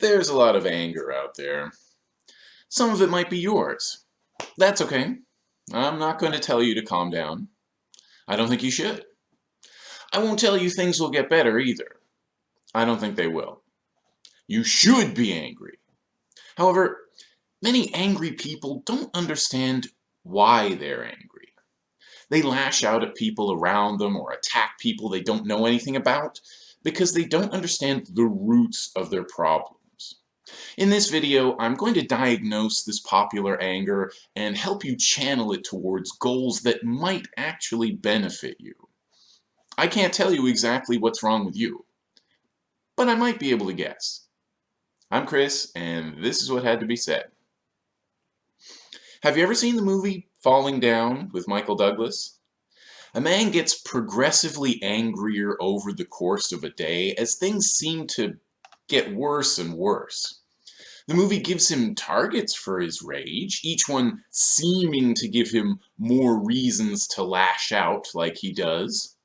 There's a lot of anger out there. Some of it might be yours. That's okay. I'm not going to tell you to calm down. I don't think you should. I won't tell you things will get better either. I don't think they will. You should be angry. However, many angry people don't understand why they're angry. They lash out at people around them or attack people they don't know anything about because they don't understand the roots of their problem. In this video, I'm going to diagnose this popular anger and help you channel it towards goals that might actually benefit you. I can't tell you exactly what's wrong with you, but I might be able to guess. I'm Chris, and this is what had to be said. Have you ever seen the movie Falling Down with Michael Douglas? A man gets progressively angrier over the course of a day as things seem to get worse and worse. The movie gives him targets for his rage, each one seeming to give him more reasons to lash out like he does.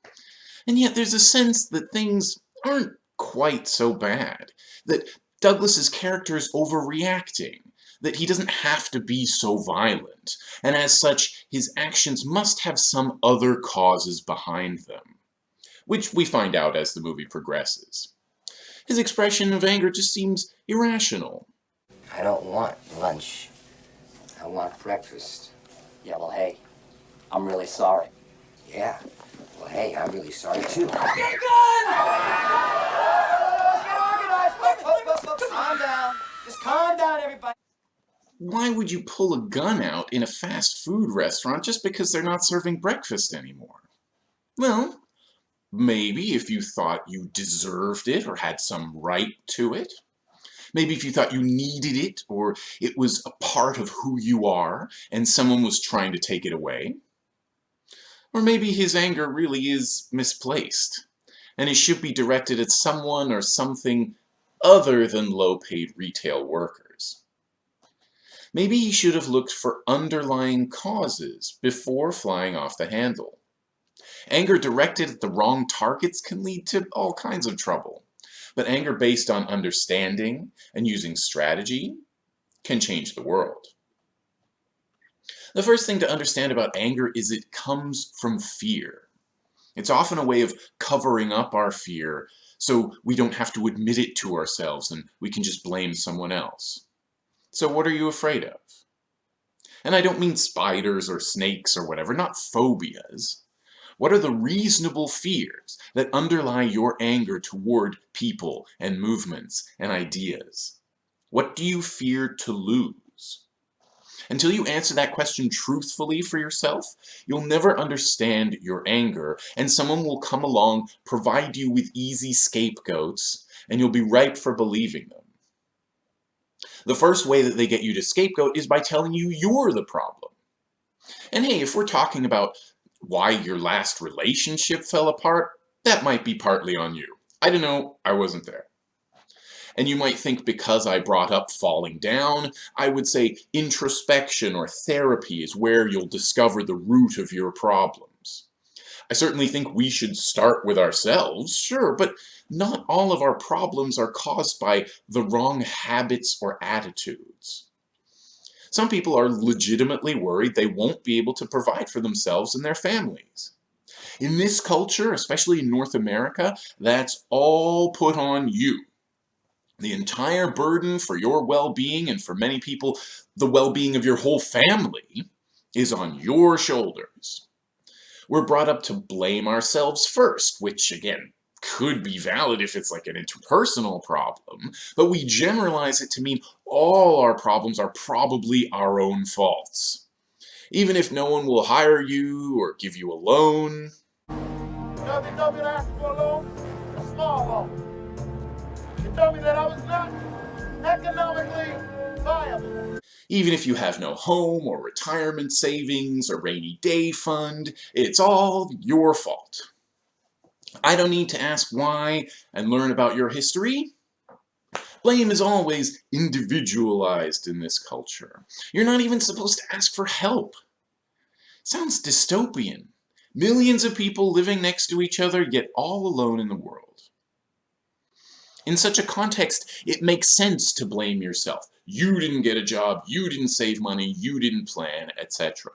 And yet there's a sense that things aren't quite so bad, that Douglas's character is overreacting, that he doesn't have to be so violent, and as such, his actions must have some other causes behind them, which we find out as the movie progresses. His expression of anger just seems irrational, I don't want lunch. I want breakfast. Yeah, well, hey, I'm really sorry. Yeah. Well, hey, I'm really sorry, too. Get a gun! Get organized! Calm down. Just calm down, everybody. Why would you pull a gun out in a fast food restaurant just because they're not serving breakfast anymore? Well, maybe if you thought you deserved it or had some right to it. Maybe if you thought you needed it or it was a part of who you are and someone was trying to take it away. Or maybe his anger really is misplaced and it should be directed at someone or something other than low-paid retail workers. Maybe he should have looked for underlying causes before flying off the handle. Anger directed at the wrong targets can lead to all kinds of trouble. But anger based on understanding and using strategy can change the world. The first thing to understand about anger is it comes from fear. It's often a way of covering up our fear so we don't have to admit it to ourselves and we can just blame someone else. So what are you afraid of? And I don't mean spiders or snakes or whatever, not phobias. What are the reasonable fears that underlie your anger toward people and movements and ideas? What do you fear to lose? Until you answer that question truthfully for yourself, you'll never understand your anger, and someone will come along, provide you with easy scapegoats, and you'll be ripe for believing them. The first way that they get you to scapegoat is by telling you you're the problem. And hey, if we're talking about why your last relationship fell apart, that might be partly on you. I don't know, I wasn't there. And you might think because I brought up falling down, I would say introspection or therapy is where you'll discover the root of your problems. I certainly think we should start with ourselves, sure, but not all of our problems are caused by the wrong habits or attitudes. Some people are legitimately worried they won't be able to provide for themselves and their families. In this culture, especially in North America, that's all put on you. The entire burden for your well-being and for many people, the well-being of your whole family, is on your shoulders. We're brought up to blame ourselves first, which again, could be valid if it's like an interpersonal problem, but we generalize it to mean all our problems are probably our own faults. Even if no one will hire you or give you a loan. For a loan, a small loan. You told me that I was not economically viable. Even if you have no home or retirement savings or rainy day fund, it's all your fault. I don't need to ask why and learn about your history. Blame is always individualized in this culture. You're not even supposed to ask for help. Sounds dystopian. Millions of people living next to each other, yet all alone in the world. In such a context, it makes sense to blame yourself. You didn't get a job, you didn't save money, you didn't plan, etc.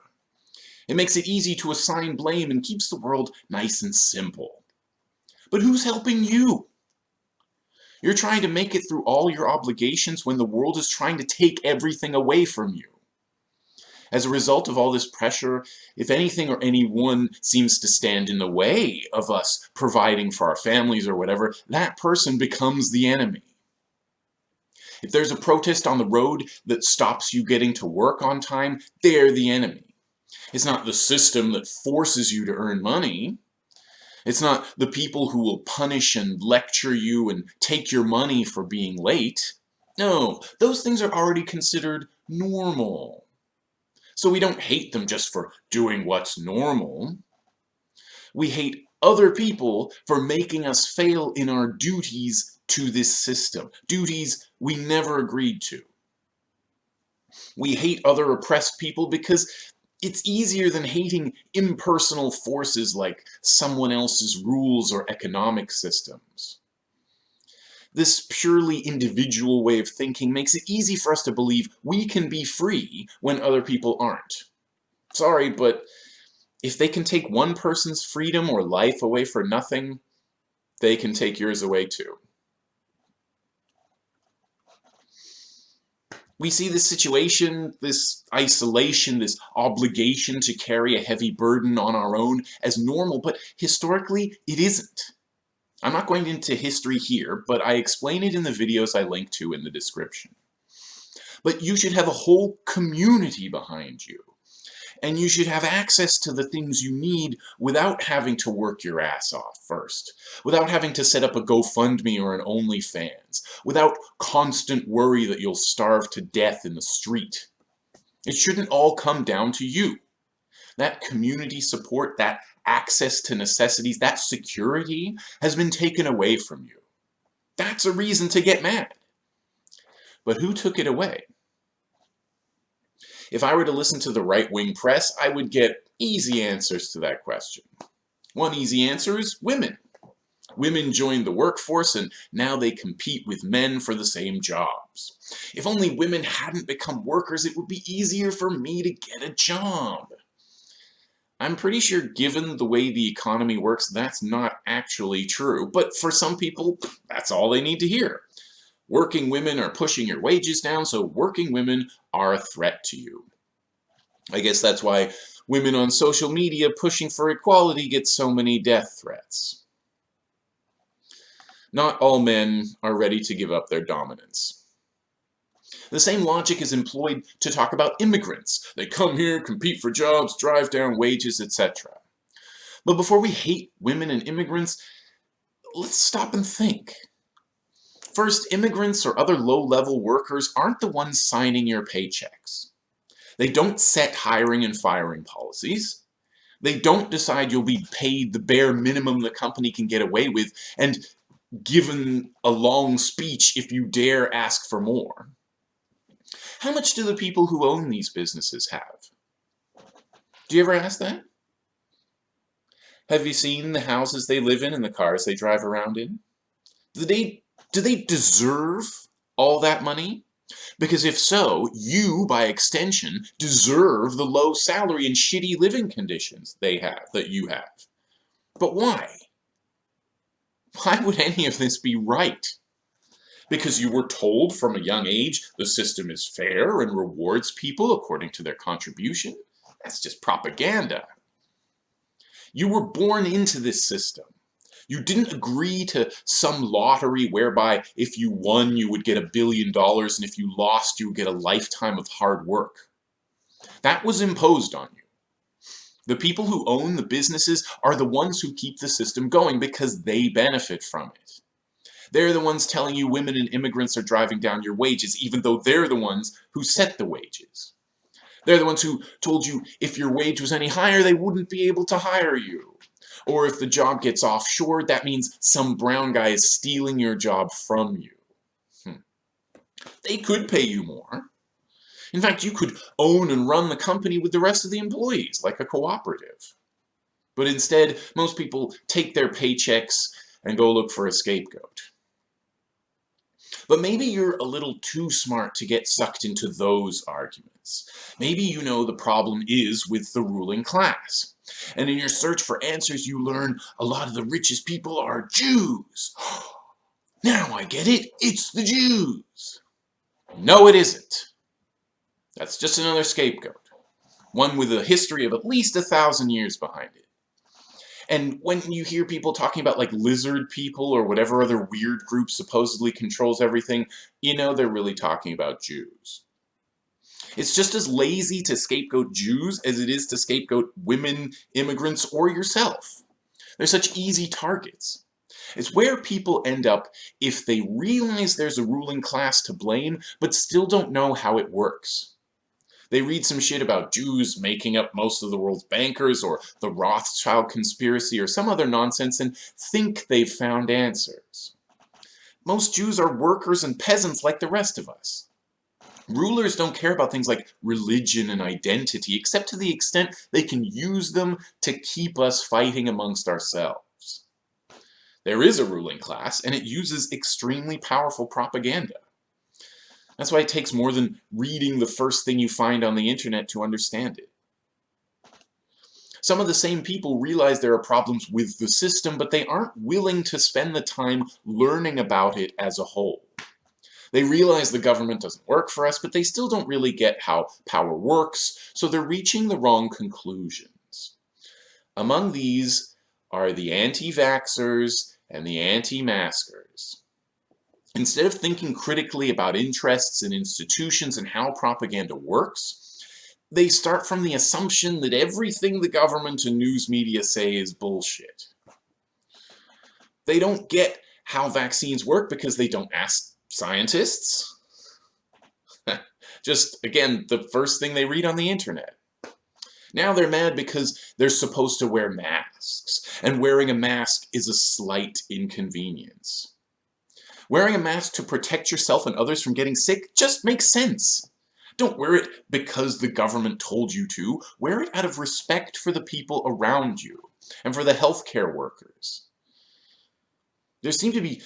It makes it easy to assign blame and keeps the world nice and simple. But who's helping you? You're trying to make it through all your obligations when the world is trying to take everything away from you. As a result of all this pressure, if anything or anyone seems to stand in the way of us providing for our families or whatever, that person becomes the enemy. If there's a protest on the road that stops you getting to work on time, they're the enemy. It's not the system that forces you to earn money. It's not the people who will punish and lecture you and take your money for being late. No, those things are already considered normal. So we don't hate them just for doing what's normal. We hate other people for making us fail in our duties to this system, duties we never agreed to. We hate other oppressed people because it's easier than hating impersonal forces like someone else's rules or economic systems. This purely individual way of thinking makes it easy for us to believe we can be free when other people aren't. Sorry, but if they can take one person's freedom or life away for nothing, they can take yours away too. We see this situation, this isolation, this obligation to carry a heavy burden on our own as normal, but historically it isn't. I'm not going into history here, but I explain it in the videos I link to in the description. But you should have a whole community behind you and you should have access to the things you need without having to work your ass off first, without having to set up a GoFundMe or an OnlyFans, without constant worry that you'll starve to death in the street. It shouldn't all come down to you. That community support, that access to necessities, that security has been taken away from you. That's a reason to get mad. But who took it away? If I were to listen to the right-wing press, I would get easy answers to that question. One easy answer is women. Women joined the workforce and now they compete with men for the same jobs. If only women hadn't become workers, it would be easier for me to get a job. I'm pretty sure given the way the economy works, that's not actually true, but for some people, that's all they need to hear. Working women are pushing your wages down, so working women are a threat to you. I guess that's why women on social media pushing for equality get so many death threats. Not all men are ready to give up their dominance. The same logic is employed to talk about immigrants. They come here, compete for jobs, drive down wages, etc. But before we hate women and immigrants, let's stop and think. First, immigrants or other low-level workers aren't the ones signing your paychecks. They don't set hiring and firing policies. They don't decide you'll be paid the bare minimum the company can get away with and given a long speech if you dare ask for more. How much do the people who own these businesses have? Do you ever ask that? Have you seen the houses they live in and the cars they drive around in? Do they do they deserve all that money? Because if so, you, by extension, deserve the low salary and shitty living conditions they have, that you have. But why? Why would any of this be right? Because you were told from a young age the system is fair and rewards people according to their contribution? That's just propaganda. You were born into this system. You didn't agree to some lottery whereby if you won, you would get a billion dollars, and if you lost, you would get a lifetime of hard work. That was imposed on you. The people who own the businesses are the ones who keep the system going because they benefit from it. They're the ones telling you women and immigrants are driving down your wages, even though they're the ones who set the wages. They're the ones who told you if your wage was any higher, they wouldn't be able to hire you. Or if the job gets offshore, that means some brown guy is stealing your job from you. Hmm. They could pay you more. In fact, you could own and run the company with the rest of the employees, like a cooperative. But instead, most people take their paychecks and go look for a scapegoat. But maybe you're a little too smart to get sucked into those arguments. Maybe you know the problem is with the ruling class. And in your search for answers, you learn a lot of the richest people are Jews. Now I get it, it's the Jews. No, it isn't. That's just another scapegoat. One with a history of at least a thousand years behind it. And when you hear people talking about like lizard people or whatever other weird group supposedly controls everything, you know they're really talking about Jews. It's just as lazy to scapegoat Jews as it is to scapegoat women, immigrants, or yourself. They're such easy targets. It's where people end up if they realize there's a ruling class to blame, but still don't know how it works. They read some shit about Jews making up most of the world's bankers, or the Rothschild conspiracy, or some other nonsense, and think they've found answers. Most Jews are workers and peasants like the rest of us. Rulers don't care about things like religion and identity, except to the extent they can use them to keep us fighting amongst ourselves. There is a ruling class, and it uses extremely powerful propaganda. That's why it takes more than reading the first thing you find on the internet to understand it. Some of the same people realize there are problems with the system, but they aren't willing to spend the time learning about it as a whole. They realize the government doesn't work for us, but they still don't really get how power works, so they're reaching the wrong conclusions. Among these are the anti-vaxxers and the anti-maskers. Instead of thinking critically about interests and institutions and how propaganda works, they start from the assumption that everything the government and news media say is bullshit. They don't get how vaccines work because they don't ask scientists. Just, again, the first thing they read on the internet. Now they're mad because they're supposed to wear masks, and wearing a mask is a slight inconvenience. Wearing a mask to protect yourself and others from getting sick just makes sense. Don't wear it because the government told you to. Wear it out of respect for the people around you and for the healthcare workers. There seem to be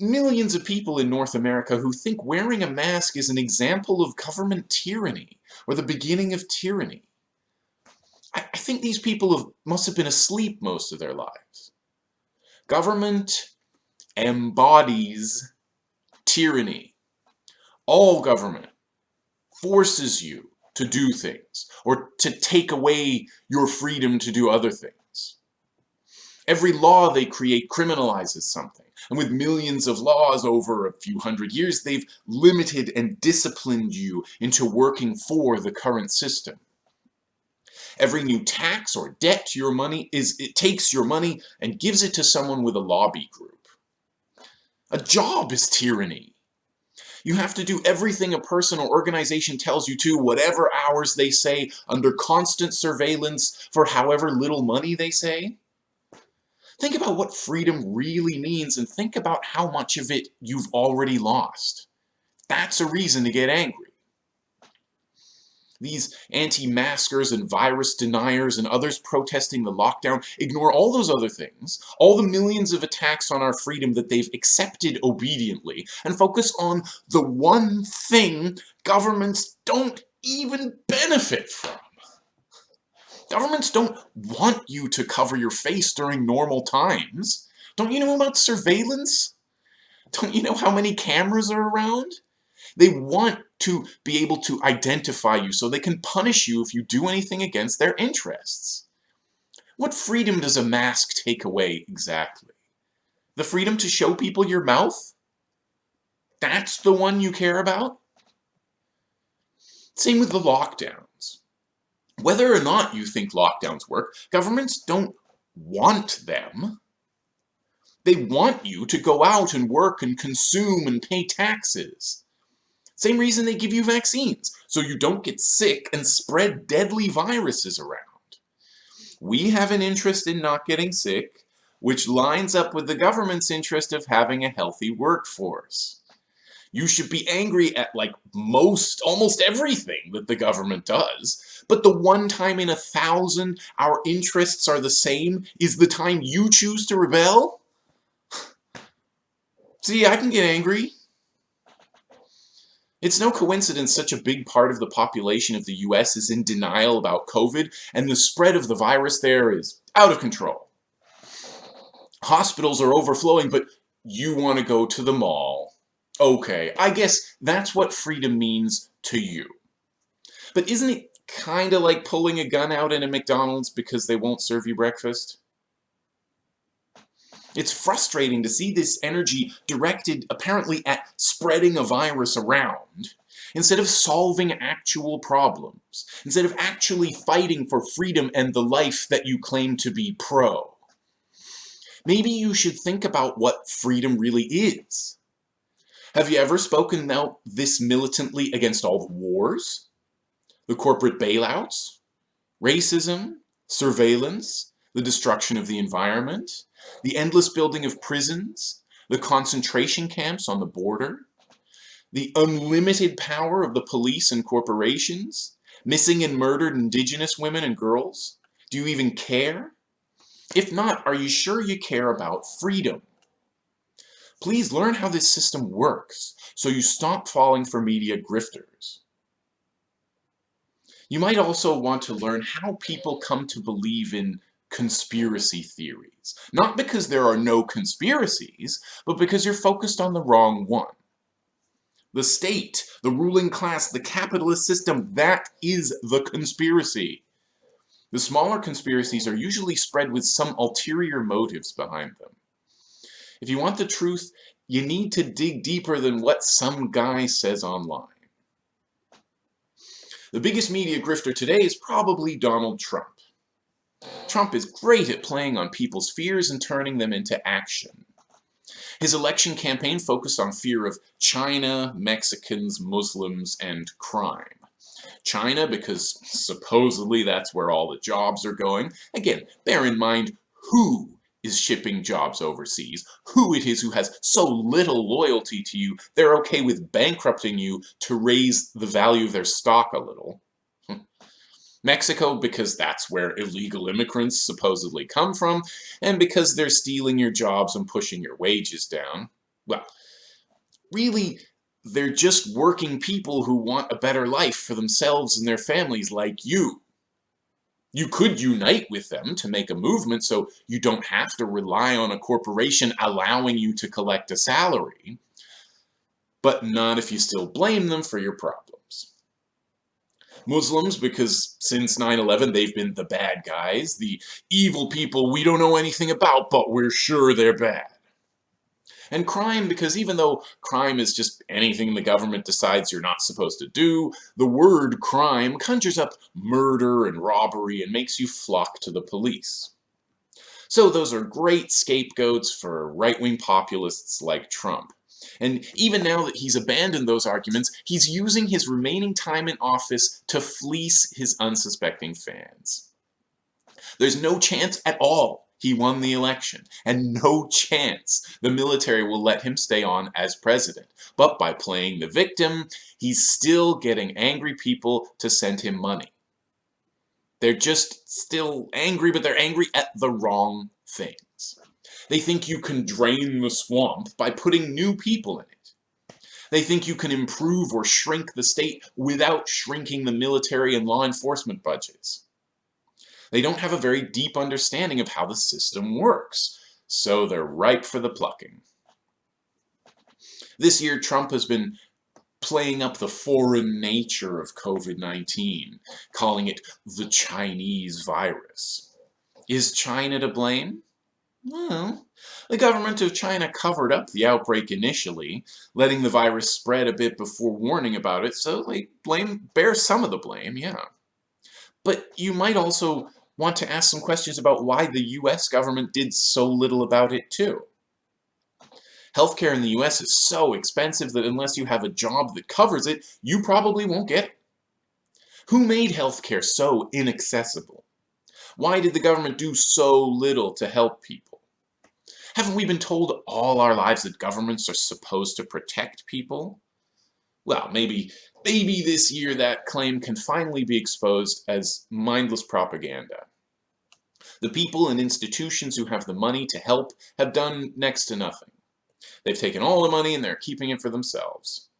millions of people in North America who think wearing a mask is an example of government tyranny or the beginning of tyranny. I, I think these people have, must have been asleep most of their lives. Government embodies tyranny. All government forces you to do things or to take away your freedom to do other things. Every law they create criminalizes something. And with millions of laws over a few hundred years, they've limited and disciplined you into working for the current system. Every new tax or debt to your money is it takes your money and gives it to someone with a lobby group. A job is tyranny. You have to do everything a person or organization tells you to, whatever hours they say, under constant surveillance for however little money they say. Think about what freedom really means and think about how much of it you've already lost. That's a reason to get angry. These anti-maskers and virus deniers and others protesting the lockdown ignore all those other things, all the millions of attacks on our freedom that they've accepted obediently, and focus on the one thing governments don't even benefit from. Governments don't want you to cover your face during normal times. Don't you know about surveillance? Don't you know how many cameras are around? They want to be able to identify you so they can punish you if you do anything against their interests. What freedom does a mask take away exactly? The freedom to show people your mouth? That's the one you care about? Same with the lockdowns. Whether or not you think lockdowns work, governments don't want them. They want you to go out and work and consume and pay taxes. Same reason they give you vaccines, so you don't get sick and spread deadly viruses around. We have an interest in not getting sick, which lines up with the government's interest of having a healthy workforce. You should be angry at like most, almost everything that the government does, but the one time in a thousand our interests are the same is the time you choose to rebel? See, I can get angry. It's no coincidence such a big part of the population of the US is in denial about COVID, and the spread of the virus there is out of control. Hospitals are overflowing, but you want to go to the mall. Okay, I guess that's what freedom means to you. But isn't it kind of like pulling a gun out in a McDonald's because they won't serve you breakfast? It's frustrating to see this energy directed apparently at spreading a virus around, instead of solving actual problems, instead of actually fighting for freedom and the life that you claim to be pro. Maybe you should think about what freedom really is. Have you ever spoken out this militantly against all the wars, the corporate bailouts, racism, surveillance, the destruction of the environment, the endless building of prisons, the concentration camps on the border, the unlimited power of the police and corporations, missing and murdered indigenous women and girls? Do you even care? If not, are you sure you care about freedom? Please learn how this system works so you stop falling for media grifters. You might also want to learn how people come to believe in conspiracy theories. Not because there are no conspiracies, but because you're focused on the wrong one. The state, the ruling class, the capitalist system, that is the conspiracy. The smaller conspiracies are usually spread with some ulterior motives behind them. If you want the truth, you need to dig deeper than what some guy says online. The biggest media grifter today is probably Donald Trump. Trump is great at playing on people's fears and turning them into action. His election campaign focused on fear of China, Mexicans, Muslims, and crime. China, because supposedly that's where all the jobs are going. Again, bear in mind who is shipping jobs overseas, who it is who has so little loyalty to you, they're okay with bankrupting you to raise the value of their stock a little. Mexico because that's where illegal immigrants supposedly come from, and because they're stealing your jobs and pushing your wages down. Well, really, they're just working people who want a better life for themselves and their families like you. You could unite with them to make a movement so you don't have to rely on a corporation allowing you to collect a salary, but not if you still blame them for your problems. Muslims because since 9-11 they've been the bad guys, the evil people we don't know anything about but we're sure they're bad. And crime because even though crime is just anything the government decides you're not supposed to do, the word crime conjures up murder and robbery and makes you flock to the police. So those are great scapegoats for right-wing populists like Trump. And even now that he's abandoned those arguments, he's using his remaining time in office to fleece his unsuspecting fans. There's no chance at all he won the election, and no chance the military will let him stay on as president. But by playing the victim, he's still getting angry people to send him money. They're just still angry, but they're angry at the wrong things. They think you can drain the swamp by putting new people in it. They think you can improve or shrink the state without shrinking the military and law enforcement budgets. They don't have a very deep understanding of how the system works, so they're ripe for the plucking. This year, Trump has been playing up the foreign nature of COVID-19, calling it the Chinese virus. Is China to blame? Well, the government of China covered up the outbreak initially, letting the virus spread a bit before warning about it, so they blame bear some of the blame, yeah. But you might also want to ask some questions about why the US government did so little about it too. Healthcare in the US is so expensive that unless you have a job that covers it, you probably won't get it. Who made healthcare so inaccessible? Why did the government do so little to help people? Haven't we been told all our lives that governments are supposed to protect people? Well, maybe, maybe this year that claim can finally be exposed as mindless propaganda. The people and institutions who have the money to help have done next to nothing. They've taken all the money and they're keeping it for themselves.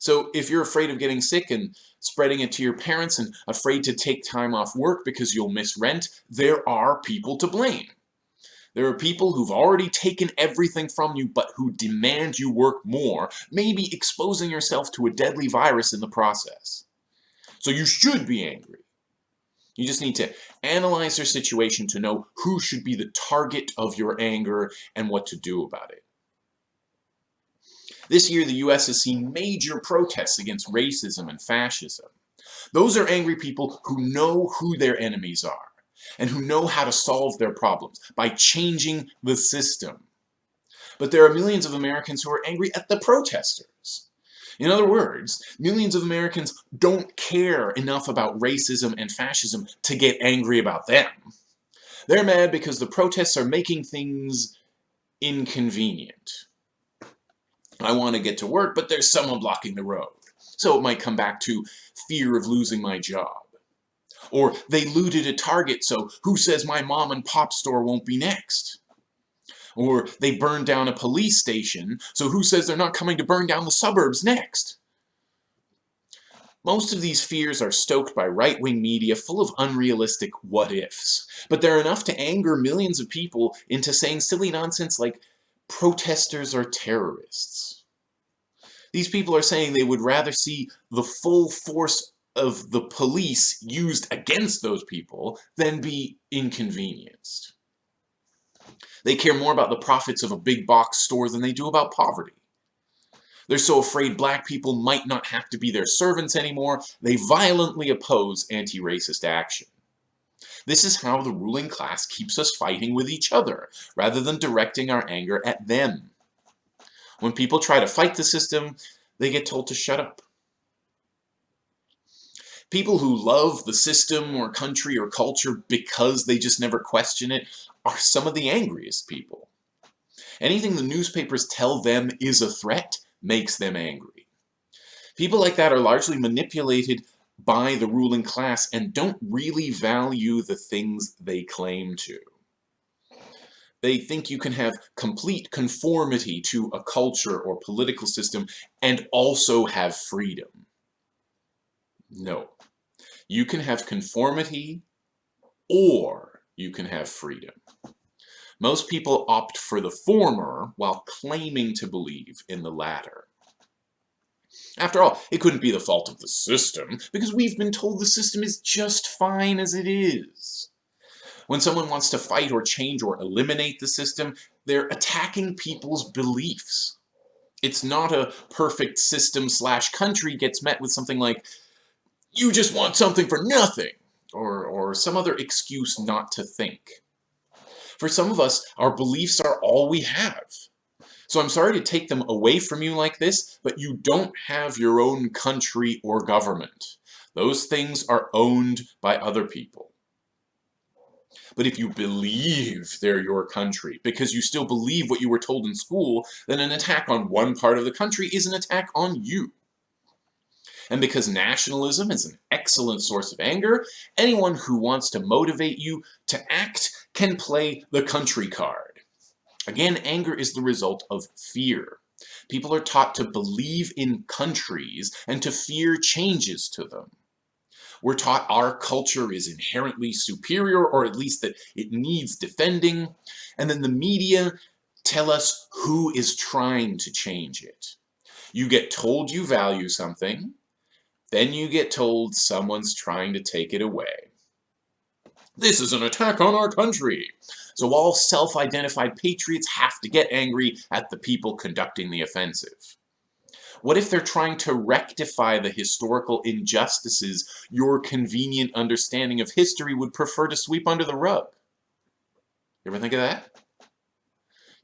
So if you're afraid of getting sick and spreading it to your parents and afraid to take time off work because you'll miss rent, there are people to blame. There are people who've already taken everything from you but who demand you work more, maybe exposing yourself to a deadly virus in the process. So you should be angry. You just need to analyze your situation to know who should be the target of your anger and what to do about it. This year, the US has seen major protests against racism and fascism. Those are angry people who know who their enemies are and who know how to solve their problems by changing the system. But there are millions of Americans who are angry at the protesters. In other words, millions of Americans don't care enough about racism and fascism to get angry about them. They're mad because the protests are making things inconvenient. I want to get to work, but there's someone blocking the road. So it might come back to fear of losing my job. Or they looted a Target, so who says my mom and pop store won't be next? Or they burned down a police station, so who says they're not coming to burn down the suburbs next? Most of these fears are stoked by right-wing media full of unrealistic what-ifs, but they're enough to anger millions of people into saying silly nonsense like protesters are terrorists. These people are saying they would rather see the full force of the police used against those people than be inconvenienced. They care more about the profits of a big box store than they do about poverty. They're so afraid black people might not have to be their servants anymore, they violently oppose anti-racist action. This is how the ruling class keeps us fighting with each other, rather than directing our anger at them. When people try to fight the system, they get told to shut up. People who love the system or country or culture because they just never question it are some of the angriest people. Anything the newspapers tell them is a threat makes them angry. People like that are largely manipulated by the ruling class and don't really value the things they claim to. They think you can have complete conformity to a culture or political system and also have freedom. No. You can have conformity or you can have freedom. Most people opt for the former while claiming to believe in the latter. After all, it couldn't be the fault of the system, because we've been told the system is just fine as it is. When someone wants to fight or change or eliminate the system, they're attacking people's beliefs. It's not a perfect system slash country gets met with something like, you just want something for nothing, or, or some other excuse not to think. For some of us, our beliefs are all we have. So I'm sorry to take them away from you like this, but you don't have your own country or government. Those things are owned by other people. But if you believe they're your country, because you still believe what you were told in school, then an attack on one part of the country is an attack on you. And because nationalism is an excellent source of anger, anyone who wants to motivate you to act can play the country card. Again, anger is the result of fear. People are taught to believe in countries and to fear changes to them. We're taught our culture is inherently superior, or at least that it needs defending, and then the media tell us who is trying to change it. You get told you value something, then you get told someone's trying to take it away. This is an attack on our country. So all self-identified patriots have to get angry at the people conducting the offensive. What if they're trying to rectify the historical injustices your convenient understanding of history would prefer to sweep under the rug? You ever think of that?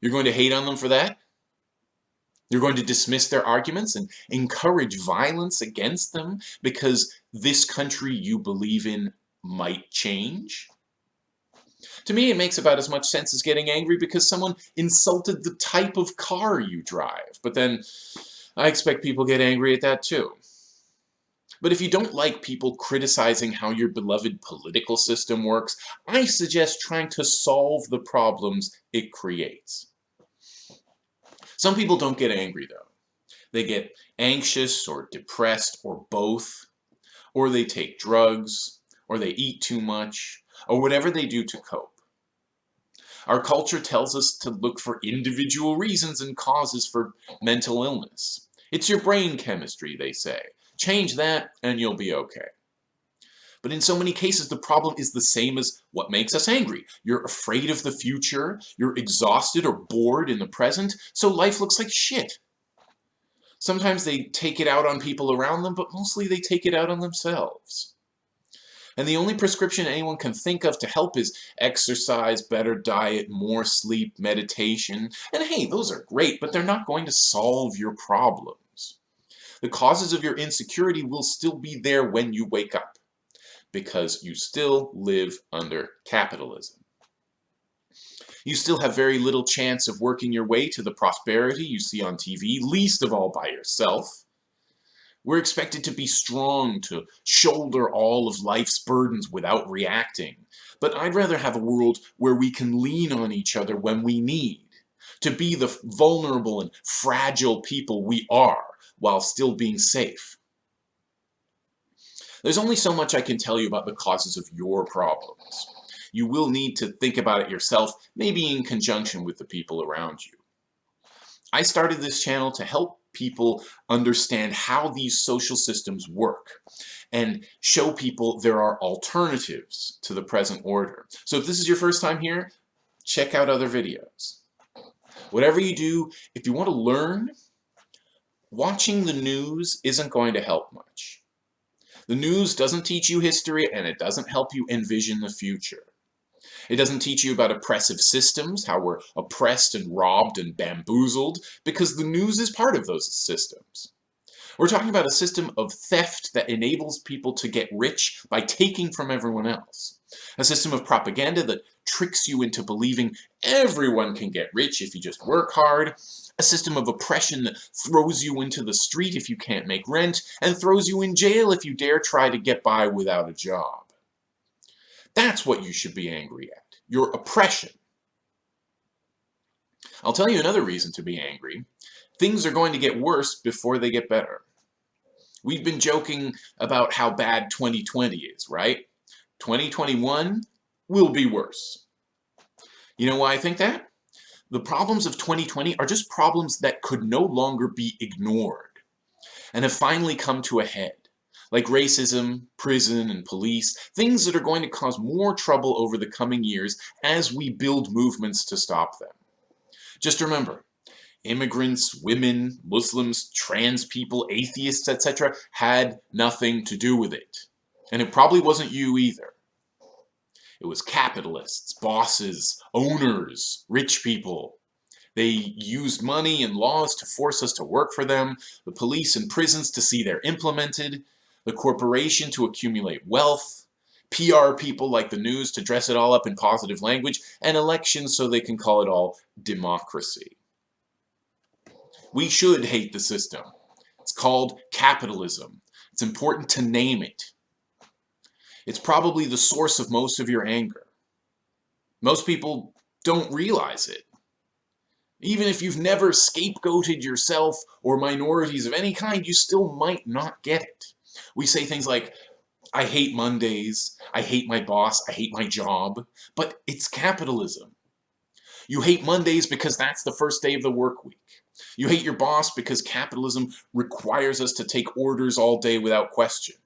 You're going to hate on them for that? You're going to dismiss their arguments and encourage violence against them because this country you believe in might change? To me, it makes about as much sense as getting angry because someone insulted the type of car you drive. But then, I expect people get angry at that too. But if you don't like people criticizing how your beloved political system works, I suggest trying to solve the problems it creates. Some people don't get angry though. They get anxious or depressed or both, or they take drugs, or they eat too much, or whatever they do to cope. Our culture tells us to look for individual reasons and causes for mental illness. It's your brain chemistry, they say. Change that and you'll be okay. But in so many cases, the problem is the same as what makes us angry. You're afraid of the future, you're exhausted or bored in the present, so life looks like shit. Sometimes they take it out on people around them, but mostly they take it out on themselves. And the only prescription anyone can think of to help is exercise, better diet, more sleep, meditation. And hey, those are great, but they're not going to solve your problems. The causes of your insecurity will still be there when you wake up because you still live under capitalism. You still have very little chance of working your way to the prosperity you see on TV, least of all by yourself. We're expected to be strong, to shoulder all of life's burdens without reacting. But I'd rather have a world where we can lean on each other when we need, to be the vulnerable and fragile people we are, while still being safe. There's only so much I can tell you about the causes of your problems. You will need to think about it yourself, maybe in conjunction with the people around you. I started this channel to help people understand how these social systems work and show people there are alternatives to the present order. So if this is your first time here, check out other videos. Whatever you do, if you want to learn, watching the news isn't going to help much. The news doesn't teach you history and it doesn't help you envision the future. It doesn't teach you about oppressive systems, how we're oppressed and robbed and bamboozled, because the news is part of those systems. We're talking about a system of theft that enables people to get rich by taking from everyone else. A system of propaganda that tricks you into believing everyone can get rich if you just work hard, a system of oppression that throws you into the street if you can't make rent, and throws you in jail if you dare try to get by without a job. That's what you should be angry at, your oppression. I'll tell you another reason to be angry. Things are going to get worse before they get better. We've been joking about how bad 2020 is, right? 2021 will be worse. You know why I think that? The problems of 2020 are just problems that could no longer be ignored and have finally come to a head, like racism, prison, and police, things that are going to cause more trouble over the coming years as we build movements to stop them. Just remember, immigrants, women, Muslims, trans people, atheists, etc. had nothing to do with it. And it probably wasn't you either. It was capitalists, bosses, owners, rich people. They used money and laws to force us to work for them, the police and prisons to see they're implemented, the corporation to accumulate wealth, PR people like the news to dress it all up in positive language, and elections so they can call it all democracy. We should hate the system. It's called capitalism. It's important to name it. It's probably the source of most of your anger. Most people don't realize it. Even if you've never scapegoated yourself or minorities of any kind, you still might not get it. We say things like, I hate Mondays, I hate my boss, I hate my job, but it's capitalism. You hate Mondays because that's the first day of the work week. You hate your boss because capitalism requires us to take orders all day without question.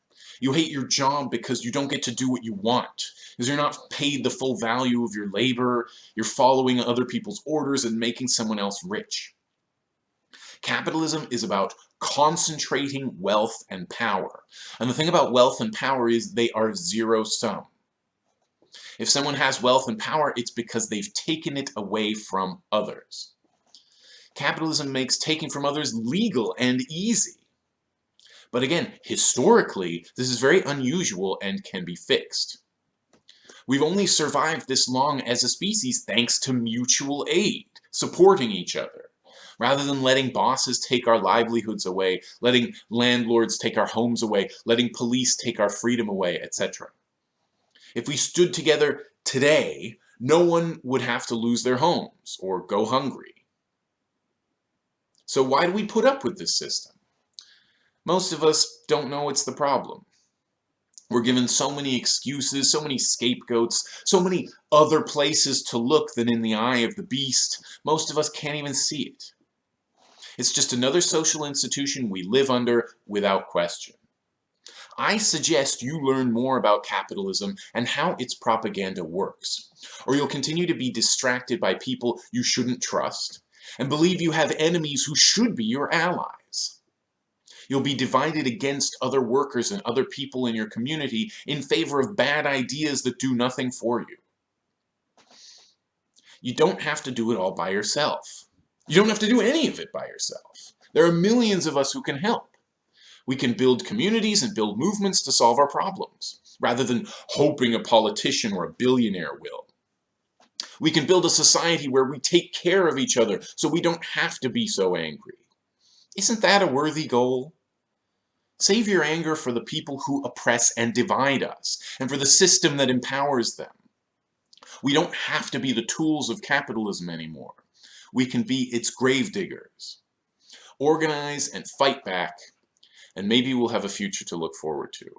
You hate your job because you don't get to do what you want, because you're not paid the full value of your labor, you're following other people's orders and making someone else rich. Capitalism is about concentrating wealth and power. And the thing about wealth and power is they are zero sum. If someone has wealth and power, it's because they've taken it away from others. Capitalism makes taking from others legal and easy. But again, historically, this is very unusual and can be fixed. We've only survived this long as a species thanks to mutual aid, supporting each other. Rather than letting bosses take our livelihoods away, letting landlords take our homes away, letting police take our freedom away, etc. If we stood together today, no one would have to lose their homes or go hungry. So why do we put up with this system? Most of us don't know it's the problem. We're given so many excuses, so many scapegoats, so many other places to look than in the eye of the beast, most of us can't even see it. It's just another social institution we live under without question. I suggest you learn more about capitalism and how its propaganda works, or you'll continue to be distracted by people you shouldn't trust and believe you have enemies who should be your allies. You'll be divided against other workers and other people in your community in favor of bad ideas that do nothing for you. You don't have to do it all by yourself. You don't have to do any of it by yourself. There are millions of us who can help. We can build communities and build movements to solve our problems, rather than hoping a politician or a billionaire will. We can build a society where we take care of each other so we don't have to be so angry. Isn't that a worthy goal? Save your anger for the people who oppress and divide us, and for the system that empowers them. We don't have to be the tools of capitalism anymore. We can be its gravediggers. Organize and fight back, and maybe we'll have a future to look forward to.